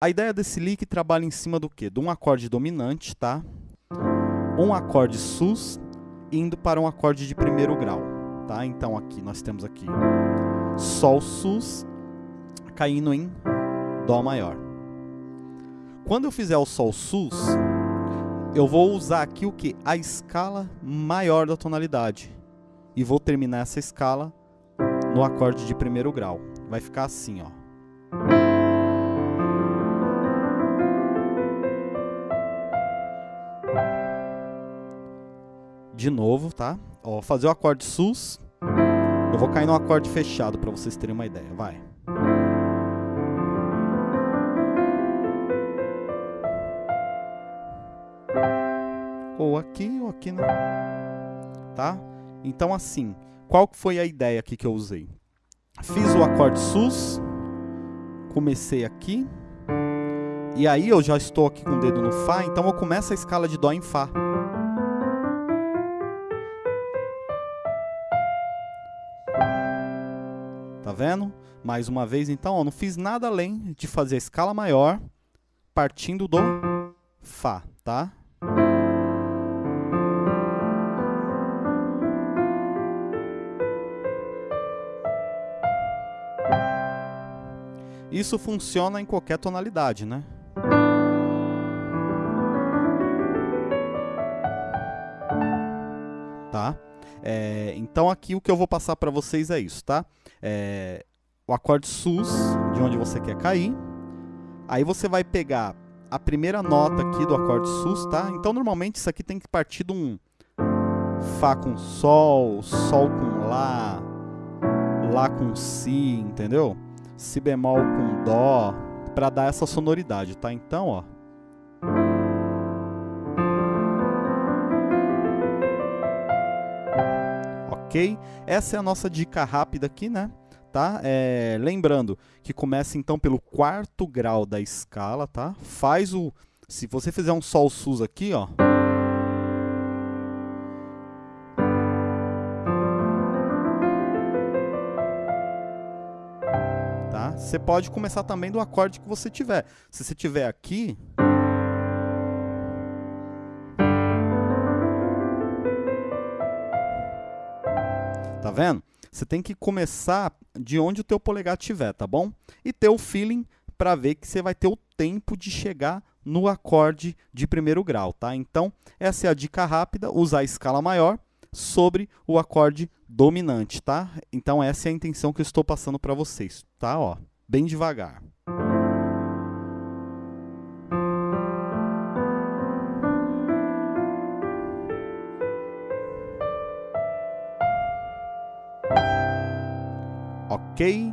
A ideia desse lick trabalha em cima do quê? De um acorde dominante, tá? Um acorde sus indo para um acorde de primeiro grau, tá? Então aqui nós temos aqui sol sus caindo em dó maior. Quando eu fizer o sol sus, eu vou usar aqui o que? A escala maior da tonalidade. E vou terminar essa escala no acorde de primeiro grau. Vai ficar assim, ó. De novo, tá? Ó, fazer o acorde sus. Eu vou cair no acorde fechado para vocês terem uma ideia. Vai. Ou aqui, ou aqui, né? Tá? Então, assim, qual foi a ideia aqui que eu usei? Fiz o acorde sus, comecei aqui, e aí eu já estou aqui com o dedo no Fá, então eu começo a escala de Dó em Fá. Tá vendo? Mais uma vez, então, ó, não fiz nada além de fazer a escala maior partindo do Fá, tá? Isso funciona em qualquer tonalidade, né? Tá? É, então aqui o que eu vou passar para vocês é isso, tá? É, o acorde sus, de onde você quer cair. Aí você vai pegar a primeira nota aqui do acorde sus, tá? Então normalmente isso aqui tem que partir de um Fá com Sol, Sol com Lá, Lá com Si, entendeu? Si bemol com Dó, para dar essa sonoridade, tá? Então, ó. Ok? Essa é a nossa dica rápida aqui, né? Tá? É, lembrando que começa então pelo quarto grau da escala, tá? Faz o... Se você fizer um Sol sus aqui, ó... Tá? Você pode começar também do acorde que você tiver. Se você tiver aqui... Tá vendo? Você tem que começar de onde o teu polegar estiver, tá bom? E ter o feeling para ver que você vai ter o tempo de chegar no acorde de primeiro grau, tá? Então, essa é a dica rápida, usar a escala maior sobre o acorde dominante, tá? Então, essa é a intenção que eu estou passando para vocês, tá? Ó, bem devagar. Ok?